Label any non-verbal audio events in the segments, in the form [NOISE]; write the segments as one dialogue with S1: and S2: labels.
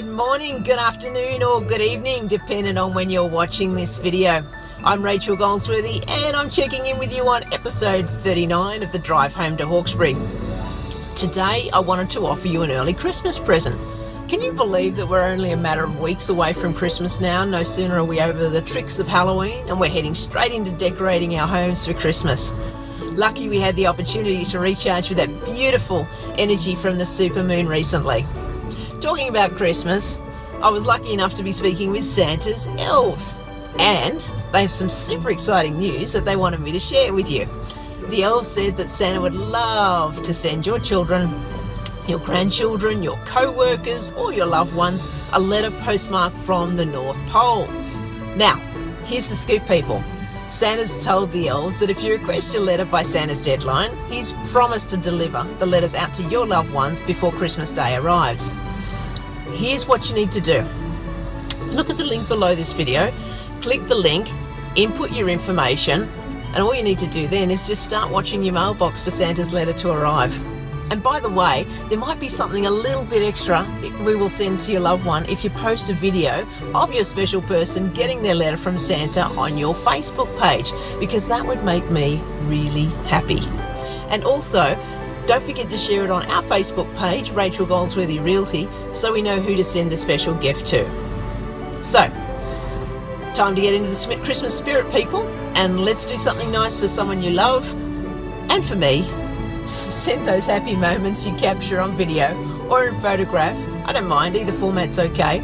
S1: Good morning, good afternoon, or good evening, depending on when you're watching this video. I'm Rachel Goldsworthy, and I'm checking in with you on episode 39 of the Drive Home to Hawkesbury. Today, I wanted to offer you an early Christmas present. Can you believe that we're only a matter of weeks away from Christmas now? No sooner are we over the tricks of Halloween, and we're heading straight into decorating our homes for Christmas. Lucky we had the opportunity to recharge with that beautiful energy from the supermoon recently. Talking about Christmas, I was lucky enough to be speaking with Santa's elves, and they have some super exciting news that they wanted me to share with you. The elves said that Santa would love to send your children, your grandchildren, your co workers, or your loved ones a letter postmarked from the North Pole. Now, here's the scoop, people. Santa's told the elves that if you request your letter by Santa's deadline, he's promised to deliver the letters out to your loved ones before Christmas Day arrives here's what you need to do. Look at the link below this video, click the link, input your information, and all you need to do then is just start watching your mailbox for Santa's letter to arrive. And by the way, there might be something a little bit extra we will send to your loved one if you post a video of your special person getting their letter from Santa on your Facebook page, because that would make me really happy. And also, don't forget to share it on our Facebook page, Rachel Goldsworthy Realty, so we know who to send the special gift to. So, time to get into the Christmas spirit, people, and let's do something nice for someone you love. And for me, [LAUGHS] send those happy moments you capture on video or in photograph, I don't mind, either format's okay,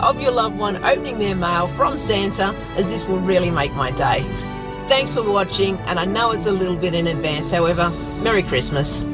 S1: of your loved one opening their mail from Santa, as this will really make my day. Thanks for watching, and I know it's a little bit in advance, however, Merry Christmas.